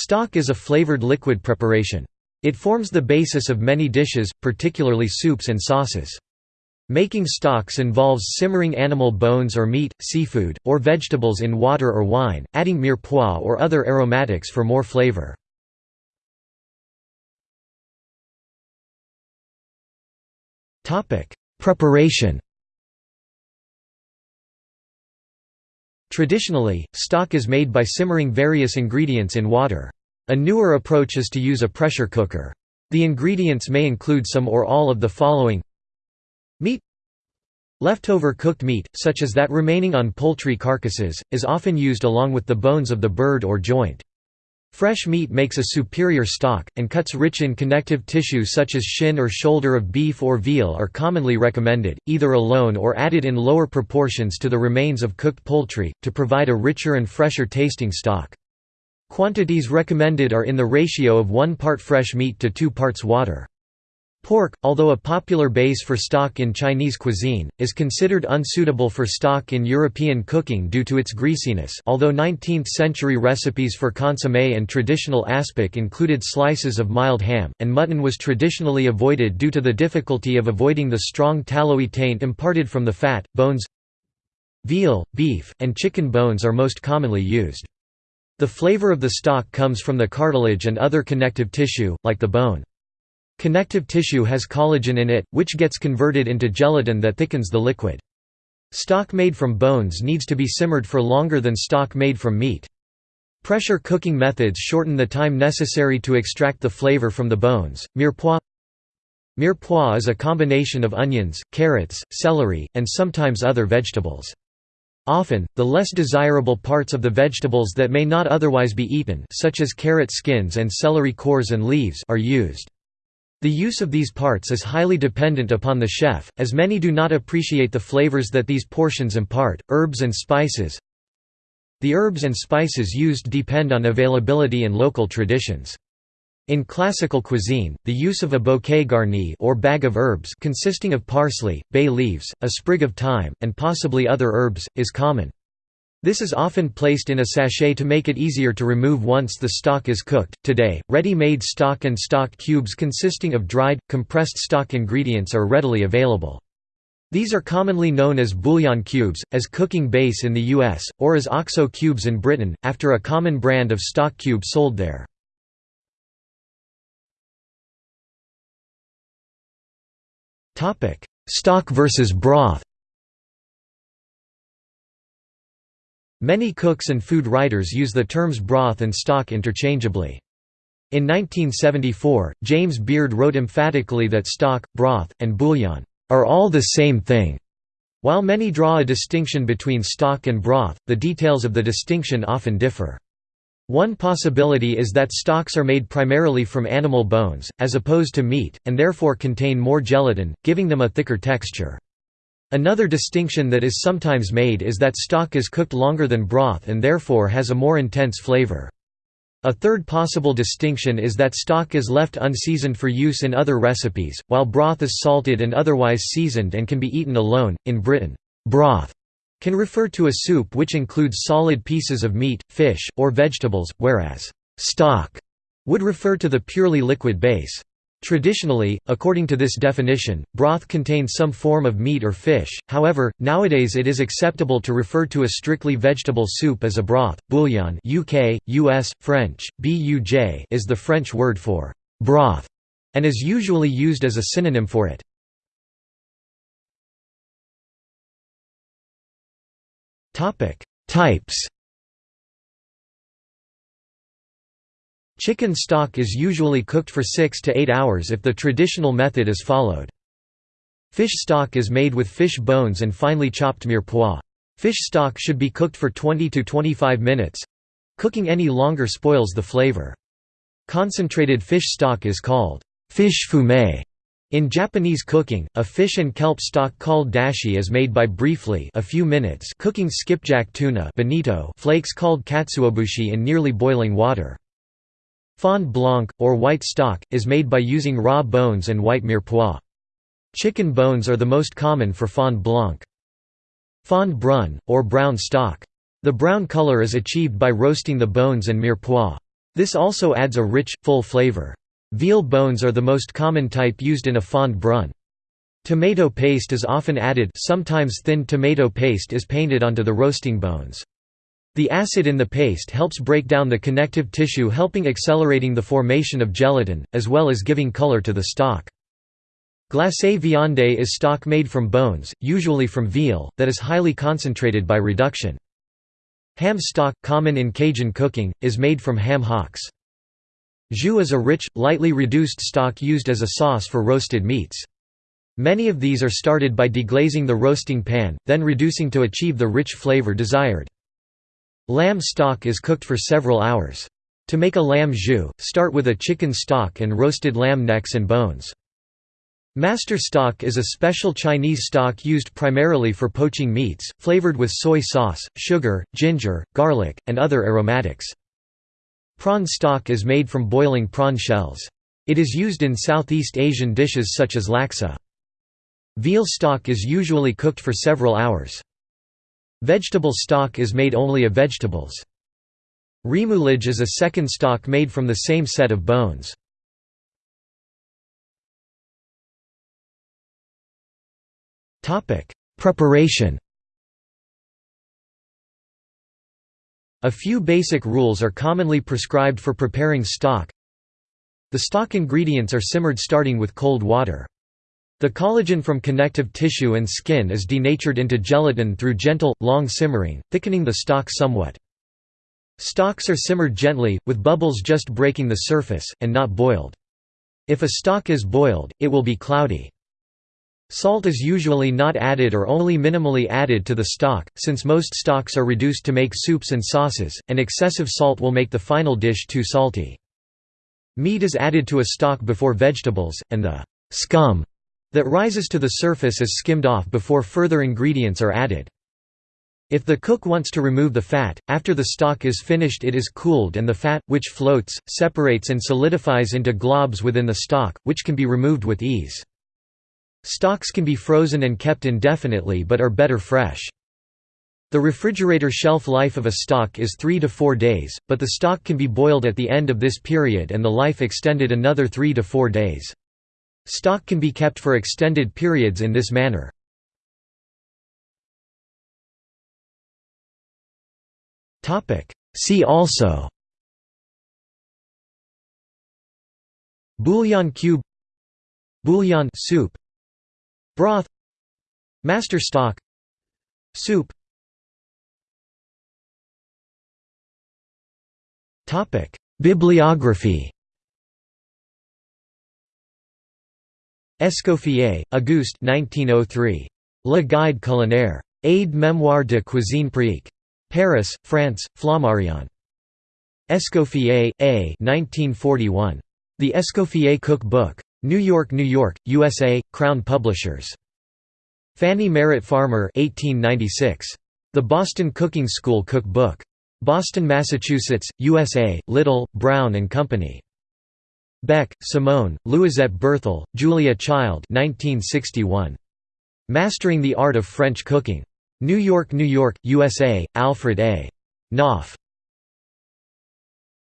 Stock is a flavored liquid preparation. It forms the basis of many dishes, particularly soups and sauces. Making stocks involves simmering animal bones or meat, seafood, or vegetables in water or wine, adding mirepoix or other aromatics for more flavor. Preparation Traditionally, stock is made by simmering various ingredients in water. A newer approach is to use a pressure cooker. The ingredients may include some or all of the following Meat Leftover cooked meat, such as that remaining on poultry carcasses, is often used along with the bones of the bird or joint. Fresh meat makes a superior stock, and cuts rich in connective tissue such as shin or shoulder of beef or veal are commonly recommended, either alone or added in lower proportions to the remains of cooked poultry, to provide a richer and fresher tasting stock. Quantities recommended are in the ratio of 1 part fresh meat to 2 parts water. Pork, although a popular base for stock in Chinese cuisine, is considered unsuitable for stock in European cooking due to its greasiness although 19th-century recipes for consommé and traditional aspic included slices of mild ham, and mutton was traditionally avoided due to the difficulty of avoiding the strong tallowy taint imparted from the fat. Bones Veal, beef, and chicken bones are most commonly used. The flavor of the stock comes from the cartilage and other connective tissue, like the bone. Connective tissue has collagen in it, which gets converted into gelatin that thickens the liquid. Stock made from bones needs to be simmered for longer than stock made from meat. Pressure cooking methods shorten the time necessary to extract the flavor from the bones. Mirepoix Mirepoix is a combination of onions, carrots, celery, and sometimes other vegetables. Often, the less desirable parts of the vegetables that may not otherwise be eaten such as carrot skins and celery cores and leaves are used. The use of these parts is highly dependent upon the chef, as many do not appreciate the flavors that these portions impart. Herbs and spices The herbs and spices used depend on availability and local traditions. In classical cuisine, the use of a bouquet garni or bag of herbs consisting of parsley, bay leaves, a sprig of thyme, and possibly other herbs, is common. This is often placed in a sachet to make it easier to remove once the stock is cooked. Today, ready-made stock and stock cubes consisting of dried, compressed stock ingredients are readily available. These are commonly known as bouillon cubes, as cooking base in the US, or as OXO cubes in Britain, after a common brand of stock cube sold there. Stock versus broth Many cooks and food writers use the terms broth and stock interchangeably. In 1974, James Beard wrote emphatically that stock, broth, and bouillon are all the same thing. While many draw a distinction between stock and broth, the details of the distinction often differ. One possibility is that stocks are made primarily from animal bones, as opposed to meat, and therefore contain more gelatin, giving them a thicker texture. Another distinction that is sometimes made is that stock is cooked longer than broth and therefore has a more intense flavor. A third possible distinction is that stock is left unseasoned for use in other recipes, while broth is salted and otherwise seasoned and can be eaten alone. In Britain, broth can refer to a soup which includes solid pieces of meat, fish, or vegetables, whereas stock would refer to the purely liquid base. Traditionally, according to this definition, broth contains some form of meat or fish, however, nowadays it is acceptable to refer to a strictly vegetable soup as a broth. Bouillon UK, US, French, buj is the French word for «broth» and is usually used as a synonym for it. Types Chicken stock is usually cooked for 6 to 8 hours if the traditional method is followed. Fish stock is made with fish bones and finely chopped mirepoix. Fish stock should be cooked for 20 to 25 minutes. Cooking any longer spoils the flavor. Concentrated fish stock is called fish fumet. In Japanese cooking, a fish and kelp stock called dashi is made by briefly a few minutes cooking skipjack tuna bonito flakes called katsuobushi in nearly boiling water. Fond blanc, or white stock, is made by using raw bones and white mirepoix. Chicken bones are the most common for fond blanc. Fond brun, or brown stock. The brown color is achieved by roasting the bones and mirepoix. This also adds a rich, full flavor. Veal bones are the most common type used in a fond brun. Tomato paste is often added sometimes thin tomato paste is painted onto the roasting bones. The acid in the paste helps break down the connective tissue helping accelerating the formation of gelatin, as well as giving color to the stock. Glacé viande is stock made from bones, usually from veal, that is highly concentrated by reduction. Ham stock, common in Cajun cooking, is made from ham hocks. Jus is a rich, lightly reduced stock used as a sauce for roasted meats. Many of these are started by deglazing the roasting pan, then reducing to achieve the rich flavor desired. Lamb stock is cooked for several hours. To make a lamb jus, start with a chicken stock and roasted lamb necks and bones. Master stock is a special Chinese stock used primarily for poaching meats, flavored with soy sauce, sugar, ginger, garlic, and other aromatics. Prawn stock is made from boiling prawn shells. It is used in Southeast Asian dishes such as laksa. Veal stock is usually cooked for several hours. Vegetable stock is made only of vegetables. Remouillage is a second stock made from the same set of bones. Preparation A few basic rules are commonly prescribed for preparing stock. The stock ingredients are simmered starting with cold water. The collagen from connective tissue and skin is denatured into gelatin through gentle, long simmering, thickening the stock somewhat. Stocks are simmered gently, with bubbles just breaking the surface, and not boiled. If a stock is boiled, it will be cloudy. Salt is usually not added or only minimally added to the stock, since most stocks are reduced to make soups and sauces, and excessive salt will make the final dish too salty. Meat is added to a stock before vegetables, and the scum that rises to the surface is skimmed off before further ingredients are added. If the cook wants to remove the fat, after the stock is finished it is cooled and the fat, which floats, separates and solidifies into globs within the stock, which can be removed with ease. Stocks can be frozen and kept indefinitely but are better fresh. The refrigerator shelf life of a stock is 3 to 4 days, but the stock can be boiled at the end of this period and the life extended another 3 to 4 days. Stock can be kept for extended periods in this manner. See also Bouillon cube Bouillon soup Broth Master stock Soup Bibliography Escoffier, Auguste 1903. Le Guide culinaire. Aide mémoire de cuisine pratique. Paris, France, Flammarion. Escoffier, A. 1941. The Escoffier Cook Book. New York, New York, USA, Crown Publishers. Fanny Merritt Farmer 1896. The Boston Cooking School Cook Book. Boston, Massachusetts, USA, Little, Brown and Company. Beck, Simone, Louisette Bertholle, Julia Child 1961. Mastering the Art of French Cooking. New York, New York, USA, Alfred A. Knopf.